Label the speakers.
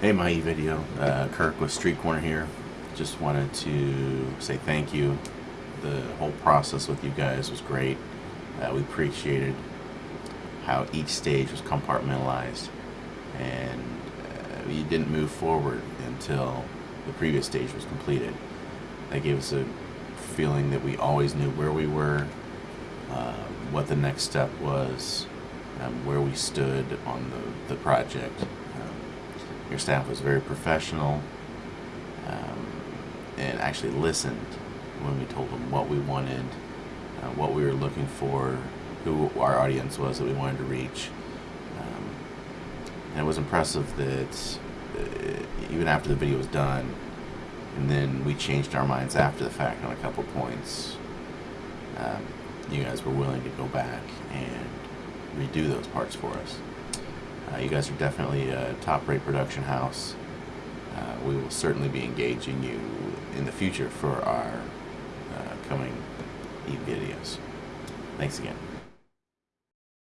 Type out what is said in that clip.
Speaker 1: Hey, my E video. Uh, Kirk with Street Corner here. Just wanted to say thank you. The whole process with you guys was great. Uh, we appreciated how each stage was compartmentalized, and uh, we didn't move forward until the previous stage was completed. That gave us a feeling that we always knew where we were, uh, what the next step was, um, where we stood on the, the project. Your staff was very professional um, and actually listened when we told them what we wanted, uh, what we were looking for, who our audience was that we wanted to reach. Um, and it was impressive that uh, even after the video was done, and then we changed our minds after the fact on a couple points. Um, you guys were willing to go back and redo those parts for us. Uh, you guys are definitely a top-rate production house. Uh, we will certainly be engaging you in the future for our uh, coming e videos. Thanks again.